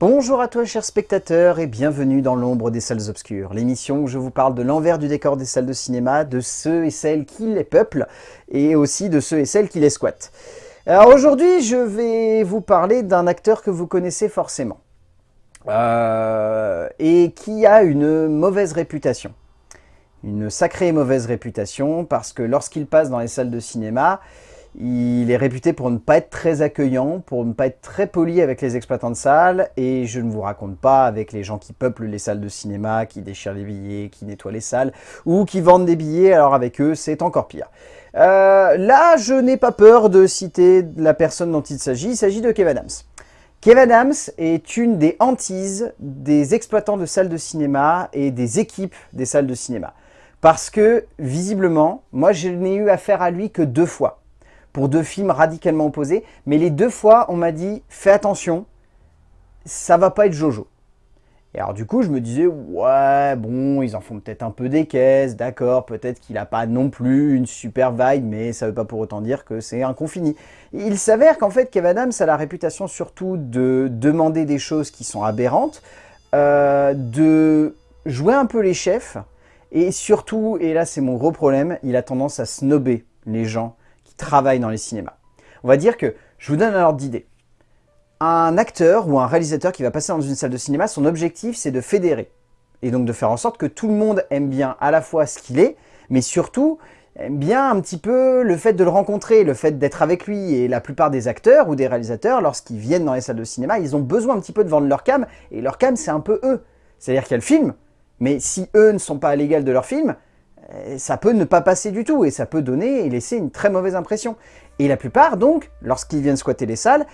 Bonjour à toi chers spectateurs et bienvenue dans l'ombre des salles obscures, l'émission où je vous parle de l'envers du décor des salles de cinéma, de ceux et celles qui les peuplent et aussi de ceux et celles qui les squattent. Alors aujourd'hui je vais vous parler d'un acteur que vous connaissez forcément euh, et qui a une mauvaise réputation. Une sacrée mauvaise réputation parce que lorsqu'il passe dans les salles de cinéma, il est réputé pour ne pas être très accueillant, pour ne pas être très poli avec les exploitants de salles, et je ne vous raconte pas avec les gens qui peuplent les salles de cinéma, qui déchirent les billets, qui nettoient les salles, ou qui vendent des billets, alors avec eux c'est encore pire. Euh, là, je n'ai pas peur de citer la personne dont il s'agit, il s'agit de Kevin Adams. Kevin Adams est une des hantises des exploitants de salles de cinéma et des équipes des salles de cinéma. Parce que, visiblement, moi je n'ai eu affaire à lui que deux fois pour deux films radicalement opposés. Mais les deux fois, on m'a dit, fais attention, ça va pas être Jojo. Et alors du coup, je me disais, ouais, bon, ils en font peut-être un peu des caisses, d'accord, peut-être qu'il n'a pas non plus une super vibe, mais ça veut pas pour autant dire que c'est un confini. Il s'avère qu'en fait, Kevin Adams a la réputation surtout de demander des choses qui sont aberrantes, euh, de jouer un peu les chefs, et surtout, et là c'est mon gros problème, il a tendance à snober les gens travaille dans les cinémas. On va dire que, je vous donne un ordre d'idée. Un acteur ou un réalisateur qui va passer dans une salle de cinéma, son objectif c'est de fédérer. Et donc de faire en sorte que tout le monde aime bien à la fois ce qu'il est, mais surtout aime bien un petit peu le fait de le rencontrer, le fait d'être avec lui. Et la plupart des acteurs ou des réalisateurs, lorsqu'ils viennent dans les salles de cinéma, ils ont besoin un petit peu de vendre leur cam, et leur cam c'est un peu eux. C'est-à-dire qu'il y a le film, mais si eux ne sont pas à l'égal de leur film, ça peut ne pas passer du tout et ça peut donner et laisser une très mauvaise impression. Et la plupart, donc, lorsqu'ils viennent squatter les salles,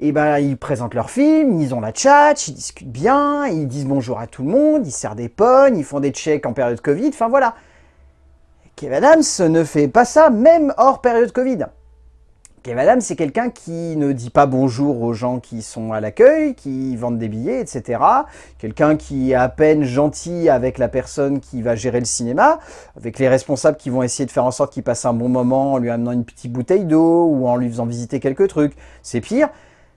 eh ben, ils présentent leur film, ils ont la chat, ils discutent bien, ils disent bonjour à tout le monde, ils serrent des pognes, ils font des checks en période Covid, enfin voilà. Kevin Adams ne fait pas ça, même hors période Covid. Kevin Adams, c'est quelqu'un qui ne dit pas bonjour aux gens qui sont à l'accueil, qui vendent des billets, etc. Quelqu'un qui est à peine gentil avec la personne qui va gérer le cinéma, avec les responsables qui vont essayer de faire en sorte qu'il passe un bon moment en lui amenant une petite bouteille d'eau ou en lui faisant visiter quelques trucs. C'est pire.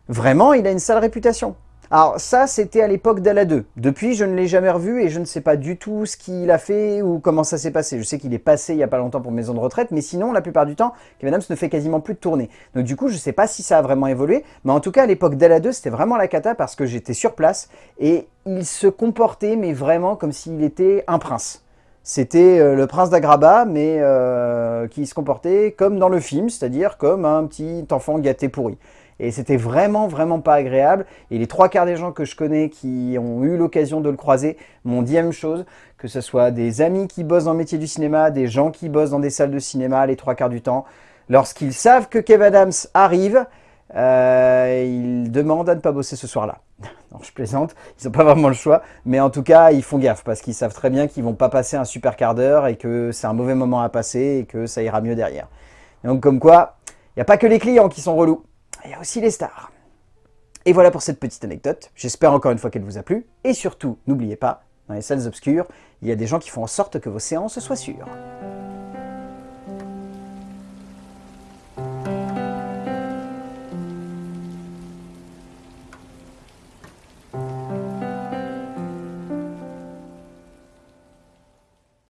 Vraiment, il a une sale réputation. Alors ça, c'était à l'époque d'Ala 2. Depuis, je ne l'ai jamais revu et je ne sais pas du tout ce qu'il a fait ou comment ça s'est passé. Je sais qu'il est passé il n'y a pas longtemps pour Maison de Retraite, mais sinon, la plupart du temps, Kevin Adams ne fait quasiment plus de tournées. Donc du coup, je ne sais pas si ça a vraiment évolué, mais en tout cas, à l'époque d'Ala 2, c'était vraiment la cata parce que j'étais sur place et il se comportait, mais vraiment comme s'il était un prince. C'était euh, le prince d'Agraba, mais euh, qui se comportait comme dans le film, c'est-à-dire comme un petit enfant gâté pourri. Et c'était vraiment, vraiment pas agréable. Et les trois quarts des gens que je connais qui ont eu l'occasion de le croiser m'ont dit la même chose, que ce soit des amis qui bossent dans le métier du cinéma, des gens qui bossent dans des salles de cinéma les trois quarts du temps. Lorsqu'ils savent que Kev Adams arrive, euh, ils demandent à ne pas bosser ce soir-là. Non, je plaisante, ils n'ont pas vraiment le choix, mais en tout cas, ils font gaffe parce qu'ils savent très bien qu'ils vont pas passer un super quart d'heure et que c'est un mauvais moment à passer et que ça ira mieux derrière. donc comme quoi, il n'y a pas que les clients qui sont relous il y a aussi les stars. Et voilà pour cette petite anecdote. J'espère encore une fois qu'elle vous a plu. Et surtout, n'oubliez pas, dans les salles obscures, il y a des gens qui font en sorte que vos séances soient sûres.